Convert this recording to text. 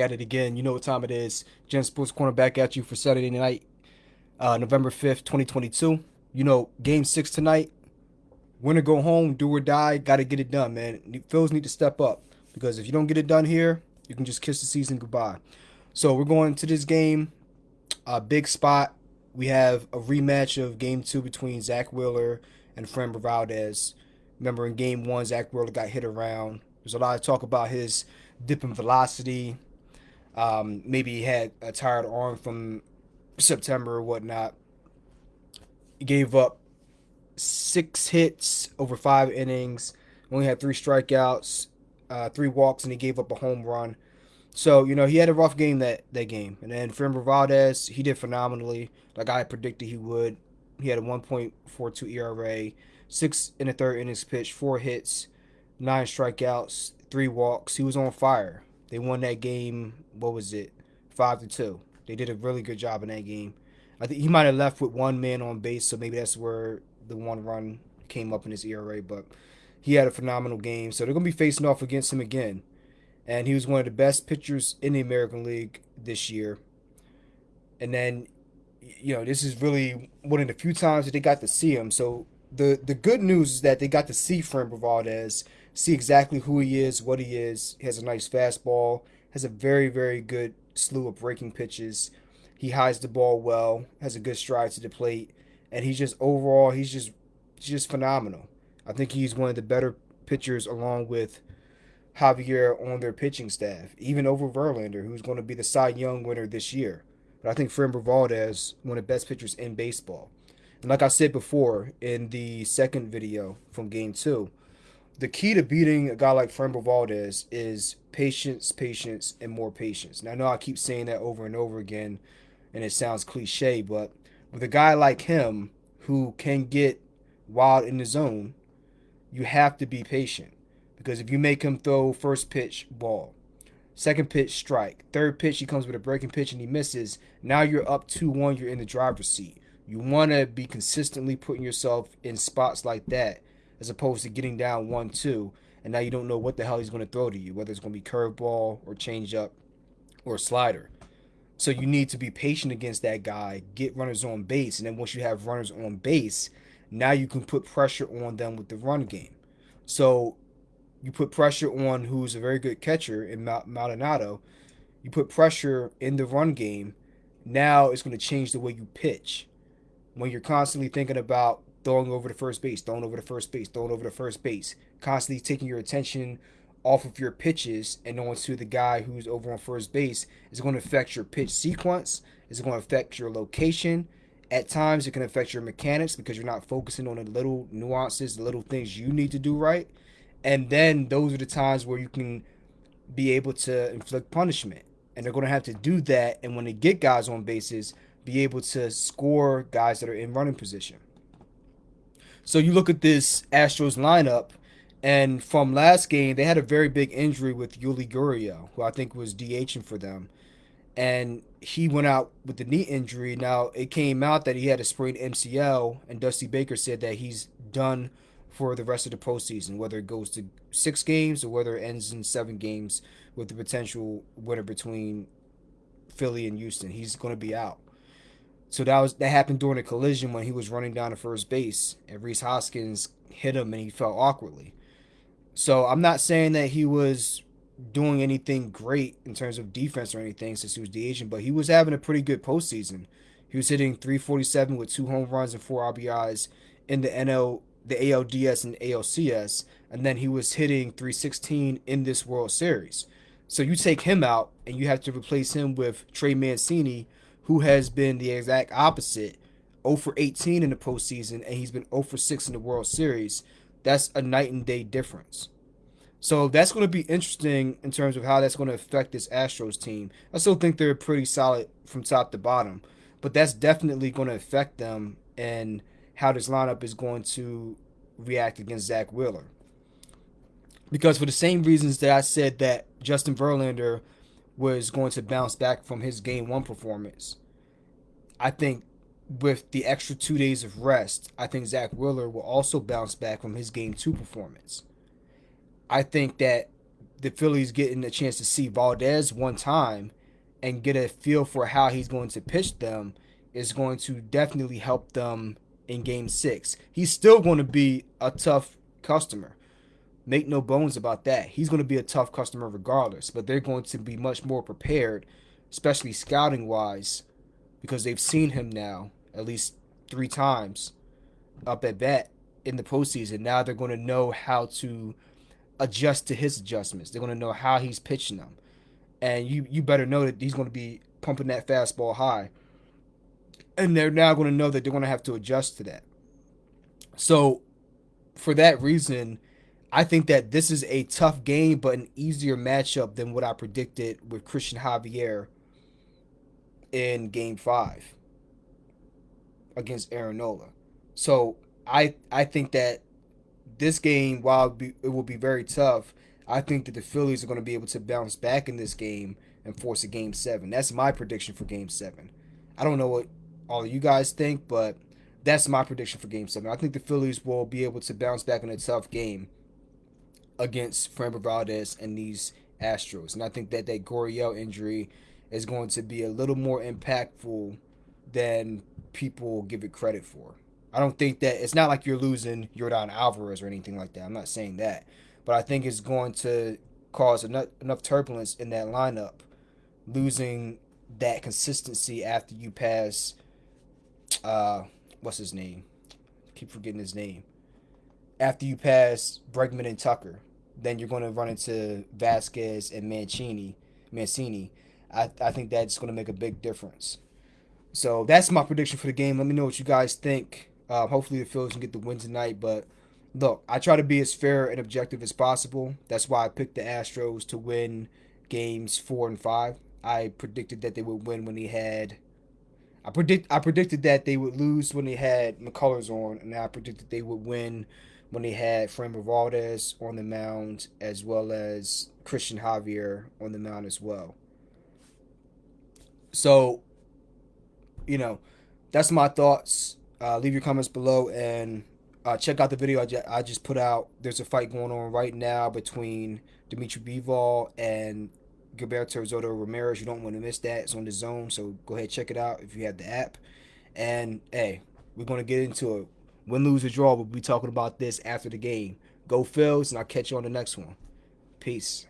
at it again. You know what time it is. Gen Sports Corner back at you for Saturday night, uh, November 5th, 2022. You know, game six tonight. Win or go home, do or die, got to get it done, man. Phils need to step up because if you don't get it done here, you can just kiss the season goodbye. So we're going to this game, a big spot. We have a rematch of game two between Zack Wheeler and Framber Valdez. Remember in game one, Zack Wheeler got hit around. There's a lot of talk about his dip in velocity, um, maybe he had a tired arm from September or whatnot. Gave up six hits over five innings. Only had three strikeouts, uh, three walks, and he gave up a home run. So you know he had a rough game that that game. And then Framber Valdez, he did phenomenally, like I predicted he would. He had a 1.42 ERA, six in the third innings pitch, four hits, nine strikeouts, three walks. He was on fire. They won that game. What was it? Five to two. They did a really good job in that game. I think he might have left with one man on base, so maybe that's where the one run came up in his ERA. But he had a phenomenal game. So they're gonna be facing off against him again. And he was one of the best pitchers in the American League this year. And then, you know, this is really one of the few times that they got to see him. So the the good news is that they got to see Framber Valdez see exactly who he is, what he is. He has a nice fastball, has a very, very good slew of breaking pitches. He hides the ball well, has a good stride to the plate, and he's just overall he's just just phenomenal. I think he's one of the better pitchers along with Javier on their pitching staff, even over Verlander, who's going to be the Cy Young winner this year. But I think Framber Valdez, one of the best pitchers in baseball. And like I said before in the second video from game two, the key to beating a guy like Framber Valdez is patience, patience, and more patience. Now, I know I keep saying that over and over again, and it sounds cliche, but with a guy like him who can get wild in the zone, you have to be patient. Because if you make him throw first pitch, ball, second pitch, strike, third pitch, he comes with a breaking pitch and he misses, now you're up 2 1, you're in the driver's seat. You want to be consistently putting yourself in spots like that as opposed to getting down one two and now you don't know what the hell he's going to throw to you, whether it's going to be curveball or changeup or slider. So you need to be patient against that guy, get runners on base, and then once you have runners on base, now you can put pressure on them with the run game. So you put pressure on who's a very good catcher in Maldonado. You put pressure in the run game. Now it's going to change the way you pitch. When you're constantly thinking about throwing over the first base, throwing over the first base, throwing over the first base, constantly taking your attention off of your pitches and on to the guy who's over on first base is going to affect your pitch sequence. It's going to affect your location. At times, it can affect your mechanics because you're not focusing on the little nuances, the little things you need to do right. And then those are the times where you can be able to inflict punishment. And they're going to have to do that. And when they get guys on bases, be able to score guys that are in running position. So you look at this Astros lineup, and from last game, they had a very big injury with Yuli Gurriel, who I think was DHing for them. And he went out with the knee injury. Now, it came out that he had a sprained MCL, and Dusty Baker said that he's done for the rest of the postseason, whether it goes to six games or whether it ends in seven games with the potential winner between Philly and Houston. He's going to be out. So that was that happened during a collision when he was running down to first base, and Rhys Hoskins hit him, and he fell awkwardly. So I'm not saying that he was doing anything great in terms of defense or anything since he was the DH, but he was having a pretty good postseason. He was hitting 347 with two home runs and four RBIs in the NL, the ALDS and ALCS, and then he was hitting 316 in this World Series. So you take him out and you have to replace him with Trey Mancini, who has been the exact opposite 0 for 18 in the postseason, and he's been 0 for 6 in the World Series. That's a night and day difference. So that's going to be interesting in terms of how that's going to affect this Astros team. I still think they're pretty solid from top to bottom, but that's definitely going to affect them and how this lineup is going to react against Zack Wheeler. Because for the same reasons that I said that Justin Verlander was going to bounce back from his game one performance. I think with the extra two days of rest, I think Zack Wheeler will also bounce back from his game two performance. I think that the Phillies getting a chance to see Valdez one time and get a feel for how he's going to pitch them is going to definitely help them in game six. He's still going to be a tough customer. Make no bones about that. He's going to be a tough customer regardless, but they're going to be much more prepared, especially scouting wise, because they've seen him now at least three times up at bat in the postseason. Now they're going to know how to adjust to his adjustments. They're going to know how he's pitching them, and you you better know that he's going to be pumping that fastball high, and they're now going to know that they're going to have to adjust to that. So, for that reason, I think that this is a tough game, but an easier matchup than what I predicted with Christian Javier in Game Five against Aaron Nola. So I I think that this game, while it, will be very tough, I think that the Phillies are going to be able to bounce back in this game and force a game seven. That's my prediction for game seven. I don't know what all you guys think, but that's my prediction for game seven. I think the Phillies will be able to bounce back in a tough game against Framber Valdez and these Astros. And I think that that Gurriel injury is going to be a little more impactful than people give it credit for. I don't think that it's not like you're losing Yordan Alvarez or anything like that. I'm not saying that, but I think it's going to cause enough enough turbulence in that lineup, losing that consistency after you pass. Uh, what's his name? keep forgetting his name. After you pass Bregman and Tucker, then you're going to run into Vázquez and Mancini. Mancini. I, I think that's going to make a big difference. So that's my prediction for the game. Let me know what you guys think. Uh, hopefully the Phillies can get the win tonight. But look, I try to be as fair and objective as possible. That's why I picked the Astros to win games four and five. I predicted that they would win when they had. I predict I predicted that they would lose when they had McCullers on, and I predicted they would win when they had Framber Valdez on the mound, as well as Christian Javier on the mound as well. So, you know, that's my thoughts. Uh, leave your comments below and uh, check out the video I, ju- I just put out. There's a fight going on right now between Dimitri Bivol and Gilberto Zurdo Ramirez. You don't want to miss that. It's on the zone, so go ahead check it out if you have the app. And hey, we're gonna get into it. Win, lose, or draw. We'll be talking about this after the game. Go Phils, and I'll catch you on the next one. Peace.